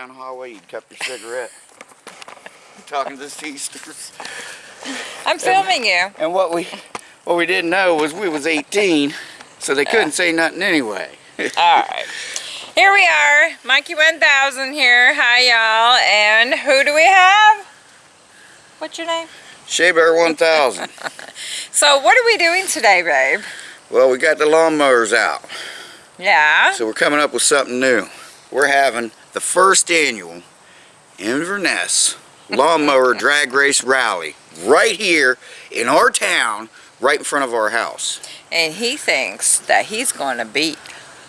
down the hallway, you'd cup your cigarette. Talking to the teasters. I'm filming you. And what we what we didn't know was we was 18, so they couldn't say nothing anyway. Alright. Here we are, Mikey 1000 here. Hi, y'all. And who do we have? What's your name? Shea Bear 1000. So, what are we doing today, babe? Well, we got the lawnmowers out, Yeah. so we're coming up with something new. We're having the first annual Inverness Lawnmower Drag Race Rally right here in our town, right in front of our house. And he thinks that he's going to beat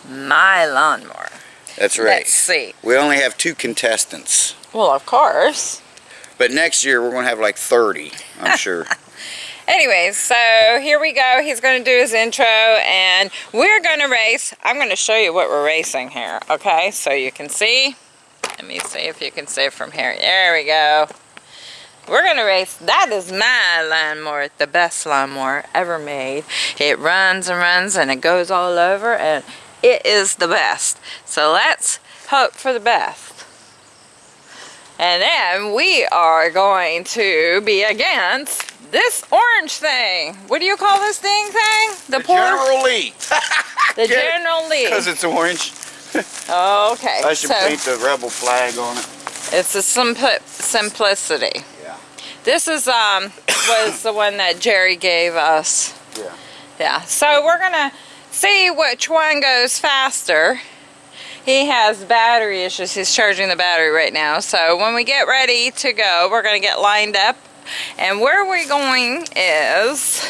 my lawnmower. That's right. Let's see. We only have two contestants. Well, of course. But next year we're going to have like 30, I'm sure. Anyways, so here we go. He's going to do his intro and we're going to race. I'm going to show you what we're racing here, okay? So you can see. Let me see if you can see from here. There we go. We're going to race. That is my lawnmower, the best lawnmower ever made. It runs and runs and it goes all over and it is the best. So let's hope for the best. And then we are going to be against this orange thing. What do you call this thing thing? The, poor General Lee. the General Lee. Because it's orange. Okay. I should so paint the rebel flag on it. it's the simpli simplicity. Yeah. This is um was the one that Jerry gave us. Yeah. Yeah. So we're gonna see which one goes faster. He has battery issues. He's charging the battery right now. So when we get ready to go, we're gonna get lined up. And where we're going is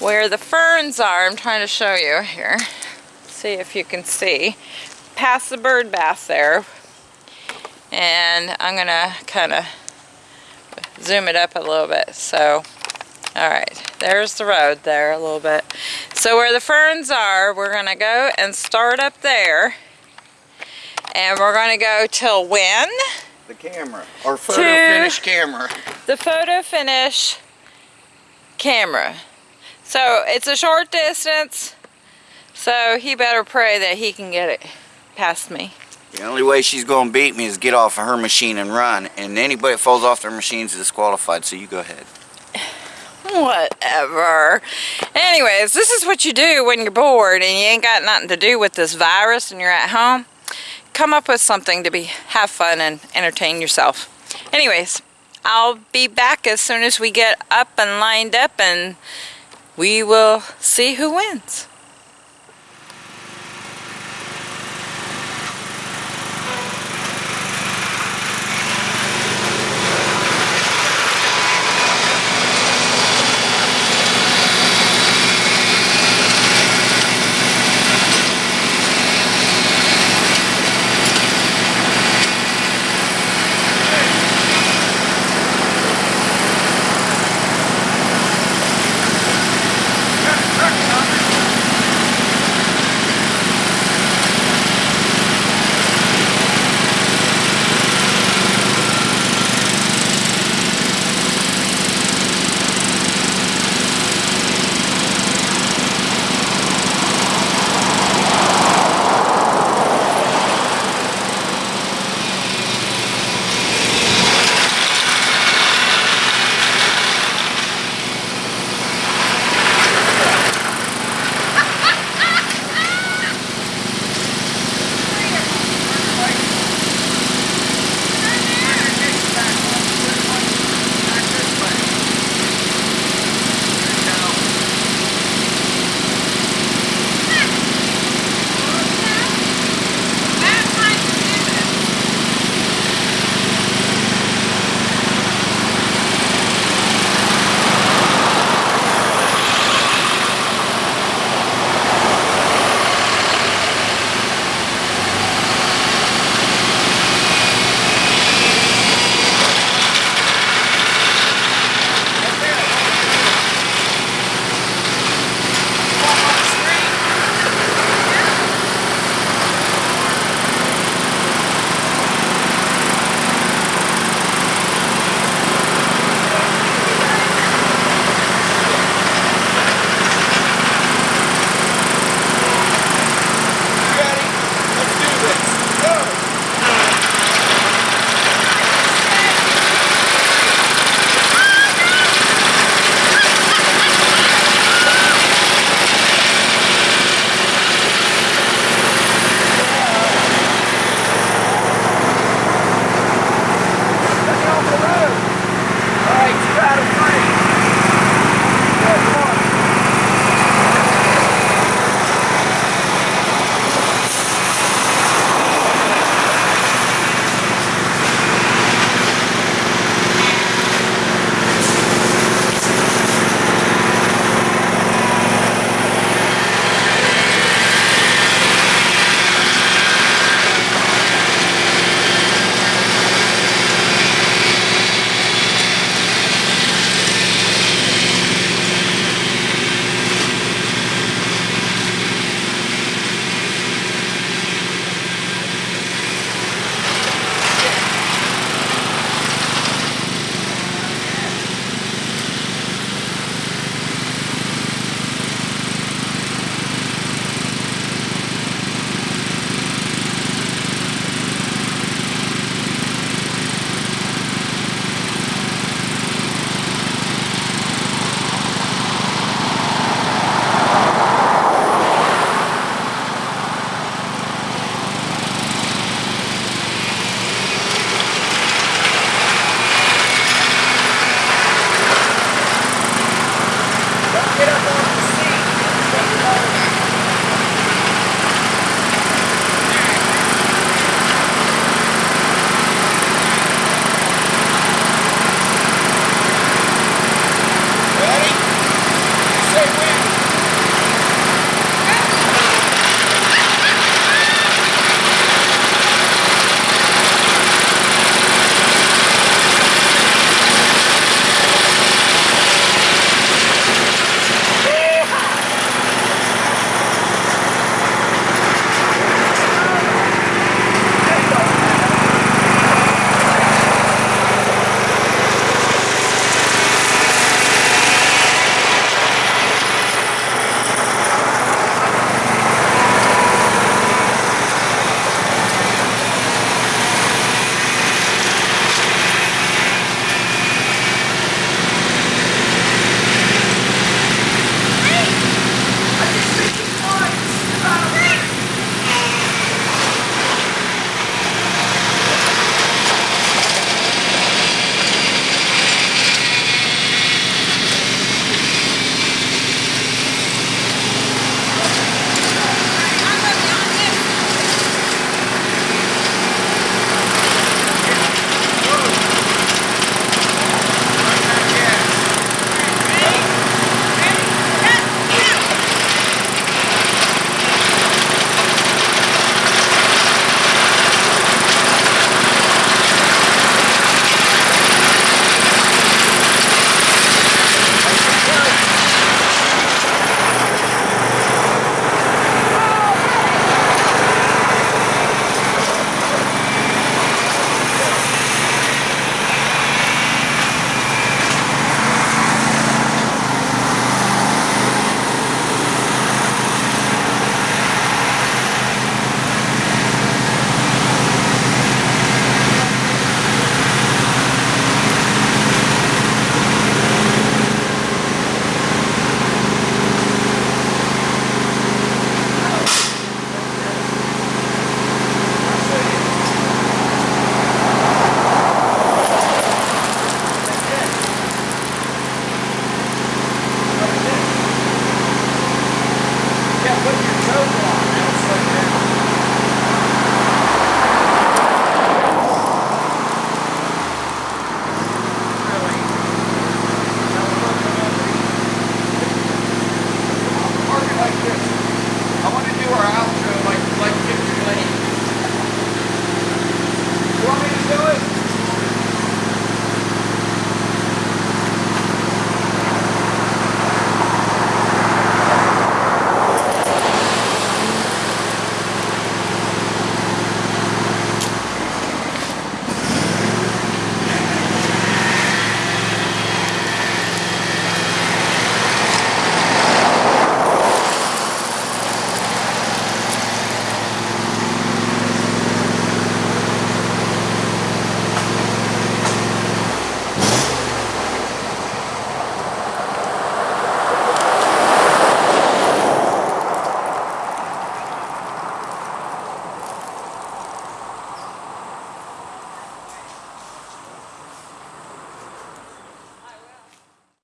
where the ferns are. I'm trying to show you here. See if you can see. Past the bird bath there. And I'm gonna kind of zoom it up a little bit. So, all right, there's the road there a little bit. So where the ferns are, we're gonna go and start up there. And we're gonna go till when? The camera. or photo finish camera. The photo finish camera. So it's a short distance. So he better pray that he can get it past me. The only way she's going to beat me is get off of her machine and run. And anybody that falls off their machine is disqualified, so you go ahead. Whatever. Anyways, this is what you do when you're bored and you ain't got nothing to do with this virus and you're at home. Come up with something to be have fun and entertain yourself. Anyways, I'll be back as soon as we get up and lined up and we will see who wins.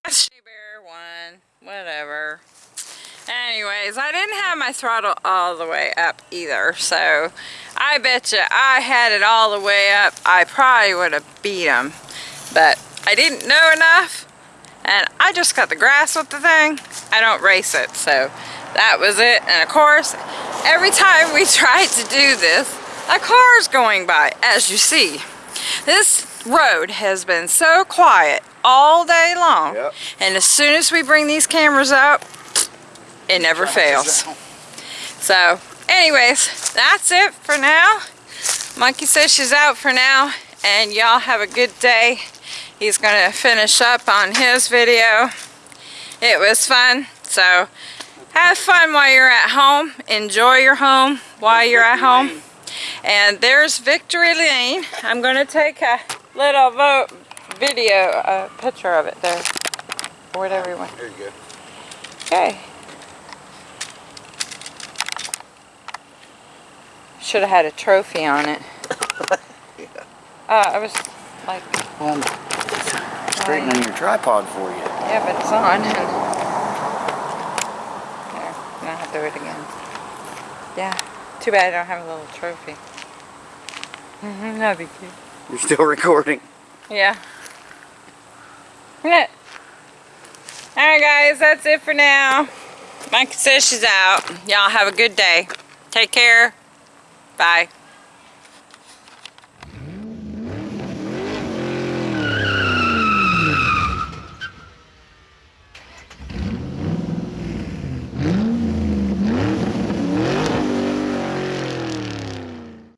one, whatever. Anyways, I didn't have my throttle all the way up either, so I bet you I had it all the way up, I probably would have beat him. But I didn't know enough, and I just got the grass with the thing. I don't race it, so that was it. And of course, every time we tried to do this, a car's going by, as you see. This road has been so quiet all day long. Yep. And as soon as we bring these cameras up, it never fails. So, anyways, that's it for now. Monkey says she's out for now, and y'all have a good day. He's gonna finish up on his video. It was fun, so have fun while you're at home. Enjoy your home while you're at home. And there's Victory Lane. I'm gonna take a little vote video, a picture of it there, or whatever you want. There you go. Okay. Should have had a trophy on it. yeah. Uh, I was like, Well, I'm straightening your tripod for you. yeah, but it's on. And... There, now I have to do it again. Yeah, too bad I don't have a little trophy. That'd be cute. You're still recording. Yeah. Alright guys, that's it for now. Mike says she's out. Y'all have a good day. Take care. Bye.